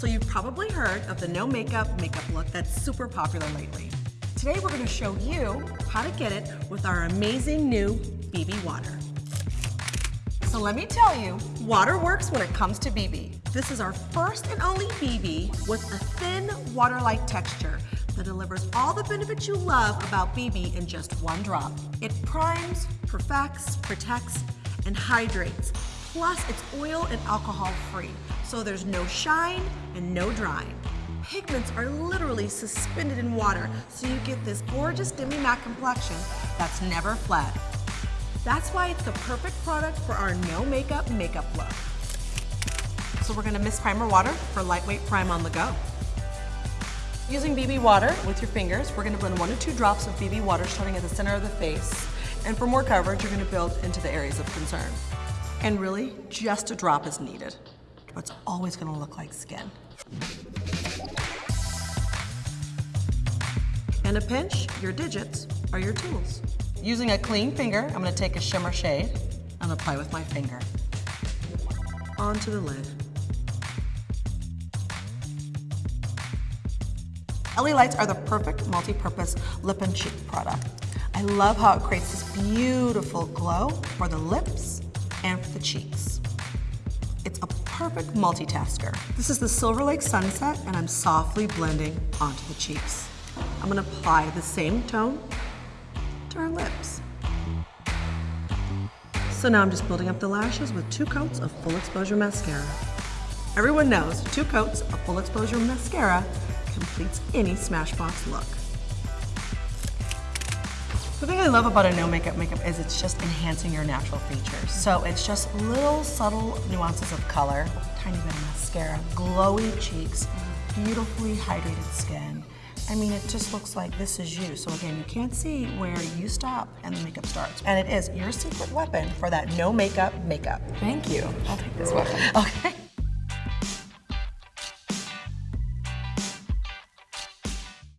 So you've probably heard of the no makeup makeup look that's super popular lately. Today we're gonna show you how to get it with our amazing new BB Water. So let me tell you, water works when it comes to BB. This is our first and only BB with a thin water-like texture that delivers all the benefits you love about BB in just one drop. It primes, perfects, protects, and hydrates. Plus, it's oil and alcohol free, so there's no shine and no drying. Pigments are literally suspended in water, so you get this gorgeous demi-matte complexion that's never fled. That's why it's the perfect product for our no makeup makeup look. So we're gonna mist primer water for lightweight prime on the go. Using BB water with your fingers, we're gonna blend one to two drops of BB water starting at the center of the face. And for more coverage, you're gonna build into the areas of concern. And really, just a drop is needed. But it's always gonna look like skin. And a pinch, your digits are your tools. Using a clean finger, I'm gonna take a shimmer shade and apply with my finger onto the lid. L.A. Lights are the perfect multi-purpose lip and cheek product. I love how it creates this beautiful glow for the lips and for the cheeks. It's a perfect multitasker. This is the Silver Lake Sunset and I'm softly blending onto the cheeks. I'm gonna apply the same tone to our lips. So now I'm just building up the lashes with two coats of full exposure mascara. Everyone knows two coats of full exposure mascara completes any Smashbox look. The thing I love about a no makeup makeup is it's just enhancing your natural features. So it's just little subtle nuances of color, tiny bit of mascara, glowy cheeks, beautifully hydrated skin. I mean, it just looks like this is you. So again, you can't see where you stop and the makeup starts. And it is your secret weapon for that no makeup makeup. Thank you. I'll take this weapon. Okay.